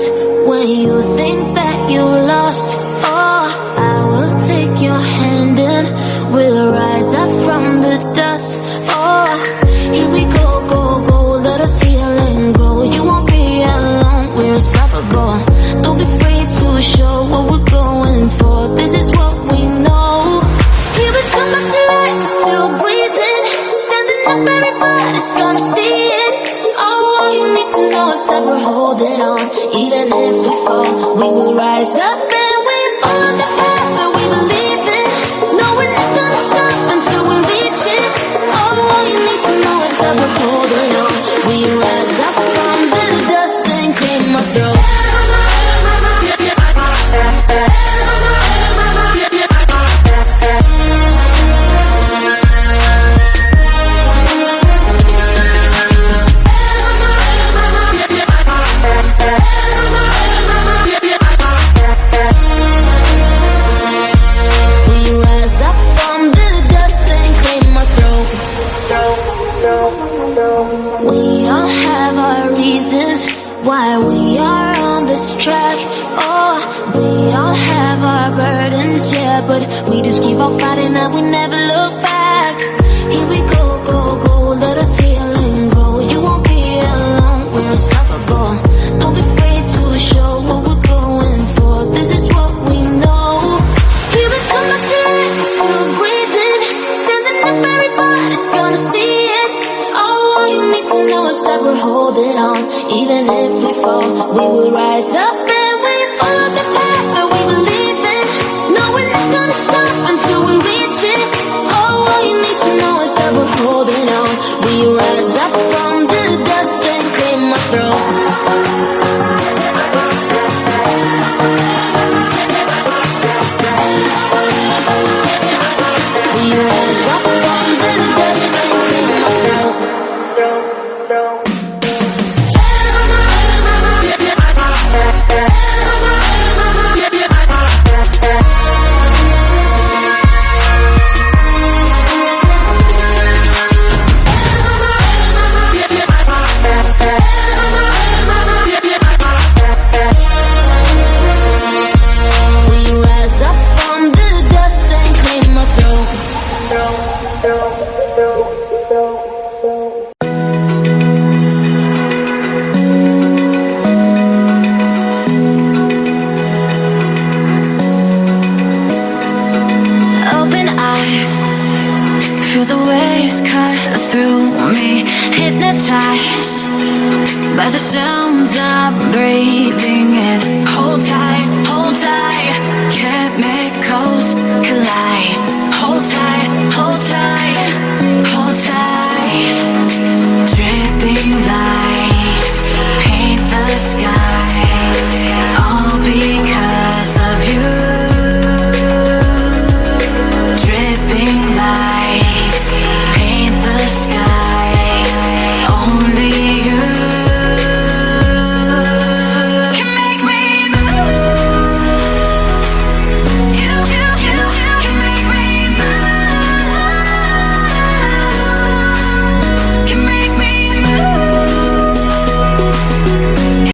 reasons when you think that you lost. Oh, I will take your hand and we'll rise up from the dust. Oh, here we go, go, go, let us heal and grow. You won't be alone, we're unstoppable. Don't be afraid to show what we're going for. This is what we know. Here we come back to life, still breathing. Standing up, everybody's gonna see that we're holding on. Even if we fall, we will rise up and we're on the path that we believe reasons why we are on this track. Oh, we all have our burdens, yeah, but we just keep on fighting and we never look that we're holding on. Even if we fall, we will rise up and we follow through the waves cut through me, hypnotized by the sounds of Paint the sky.